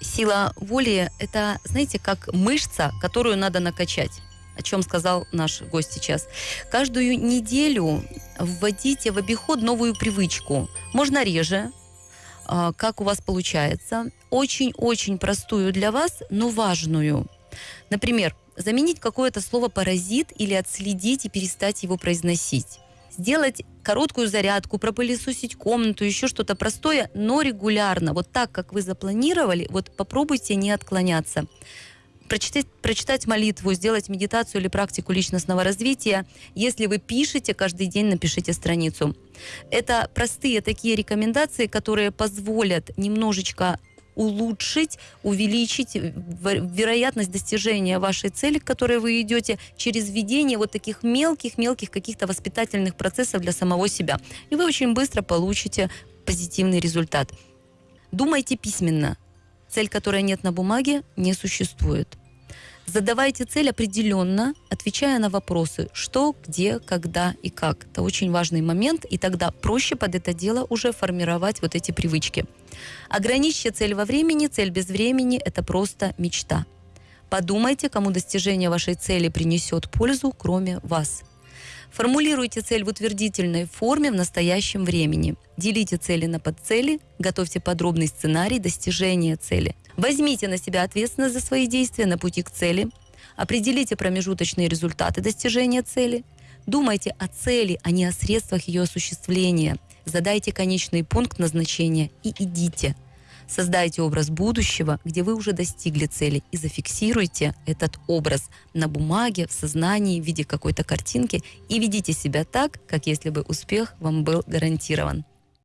Сила воли – это, знаете, как мышца, которую надо накачать о чем сказал наш гость сейчас. Каждую неделю вводите в обиход новую привычку. Можно реже, а, как у вас получается. Очень-очень простую для вас, но важную. Например, заменить какое-то слово «паразит» или отследить и перестать его произносить. Сделать короткую зарядку, пропылесосить комнату, еще что-то простое, но регулярно. Вот так, как вы запланировали, вот попробуйте не отклоняться прочитать, прочитать молитву, сделать медитацию или практику личностного развития. Если вы пишете каждый день, напишите страницу. Это простые такие рекомендации, которые позволят немножечко улучшить, увеличить вероятность достижения вашей цели, к которой вы идете, через введение вот таких мелких-мелких каких-то воспитательных процессов для самого себя. И вы очень быстро получите позитивный результат. Думайте письменно. Цель, которая нет на бумаге, не существует. Задавайте цель определенно, отвечая на вопросы, что, где, когда и как. Это очень важный момент, и тогда проще под это дело уже формировать вот эти привычки. Ограничьте цель во времени, цель без времени – это просто мечта. Подумайте, кому достижение вашей цели принесет пользу, кроме вас. Формулируйте цель в утвердительной форме в настоящем времени. Делите цели на подцели, готовьте подробный сценарий достижения цели. Возьмите на себя ответственность за свои действия на пути к цели. Определите промежуточные результаты достижения цели. Думайте о цели, а не о средствах ее осуществления. Задайте конечный пункт назначения и идите – Создайте образ будущего, где вы уже достигли цели, и зафиксируйте этот образ на бумаге, в сознании, в виде какой-то картинки, и ведите себя так, как если бы успех вам был гарантирован.